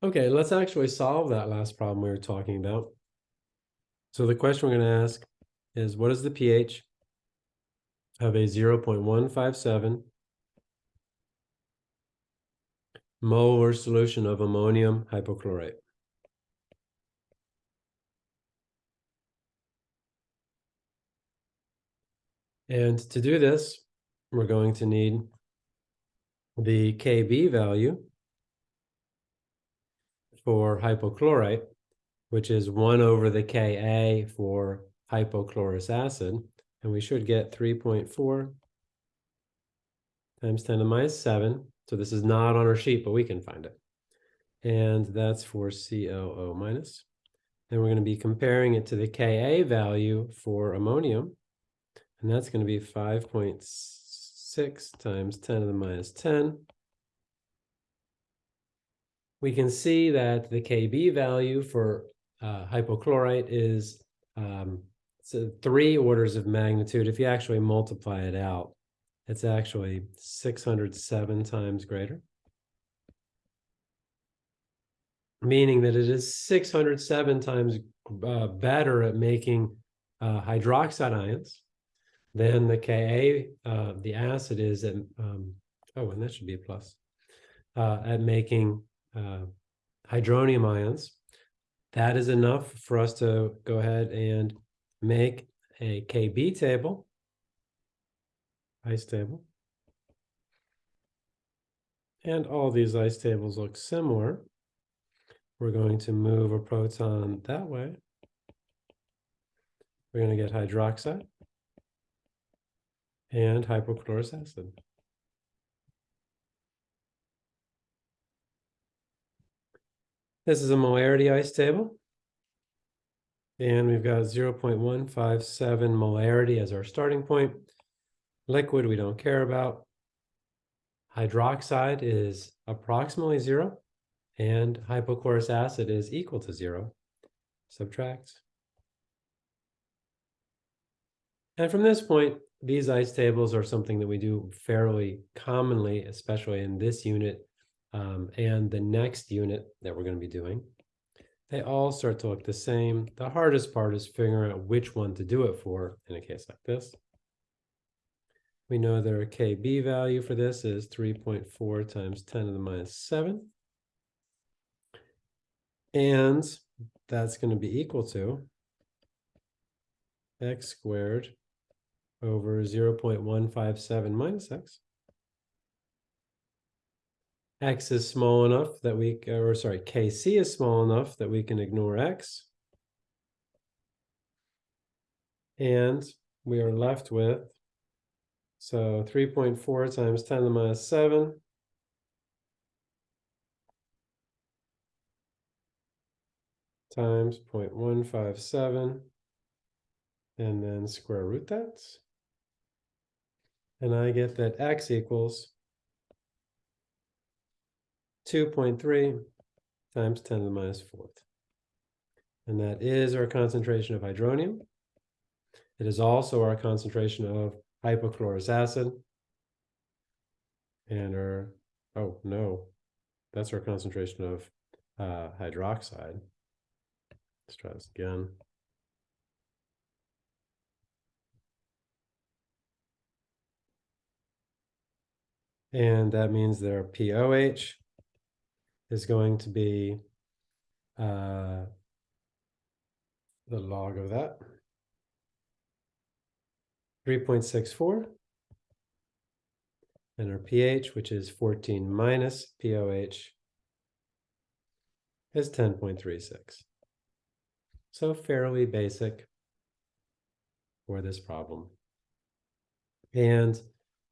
Okay, let's actually solve that last problem we were talking about. So the question we're gonna ask is what is the pH of a zero point one five seven molar solution of ammonium hypochlorite? And to do this, we're going to need the Kb value for hypochlorite, which is one over the Ka for hypochlorous acid. And we should get three point four times ten to the minus seven. So this is not on our sheet, but we can find it. And that's for COO minus. Then we're going to be comparing it to the Ka value for ammonium. And that's going to be 5.6 times 10 to the minus 10. We can see that the Kb value for uh, hypochlorite is um, so three orders of magnitude. If you actually multiply it out, it's actually 607 times greater. Meaning that it is 607 times uh, better at making uh, hydroxide ions than the Ka, uh, the acid is at, um, oh, and that should be a plus, uh, at making uh, hydronium ions. That is enough for us to go ahead and make a Kb table, ice table. And all these ice tables look similar. We're going to move a proton that way. We're going to get hydroxide and hypochlorous acid. This is a molarity ice table. And we've got 0.157 molarity as our starting point. Liquid we don't care about. Hydroxide is approximately zero, and hypochlorous acid is equal to zero. Subtract. And from this point, these ice tables are something that we do fairly commonly, especially in this unit um, and the next unit that we're going to be doing. They all start to look the same. The hardest part is figuring out which one to do it for in a case like this. We know that our KB value for this is 3.4 times 10 to the minus 7. And that's going to be equal to x squared over 0.157 minus x. x is small enough that we, or sorry, kc is small enough that we can ignore x. And we are left with, so 3.4 times 10 to the minus 7 times 0.157 and then square root that. And I get that x equals 2.3 times 10 to the minus fourth. And that is our concentration of hydronium. It is also our concentration of hypochlorous acid. And our, oh no, that's our concentration of uh, hydroxide. Let's try this again. And that means their POH is going to be uh, the log of that. 3.64. And our pH, which is 14 minus POH, is 10.36. So fairly basic for this problem. And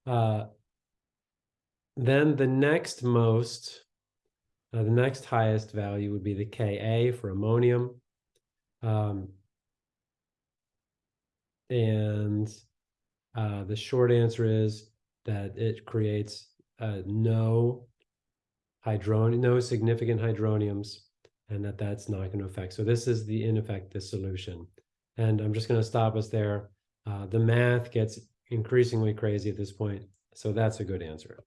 uh, then the next most, uh, the next highest value would be the Ka for ammonium. Um, and uh, the short answer is that it creates uh, no hydronium, no significant hydroniums, and that that's not going to affect. So this is the in effect the solution. And I'm just going to stop us there. Uh, the math gets increasingly crazy at this point, so that's a good answer.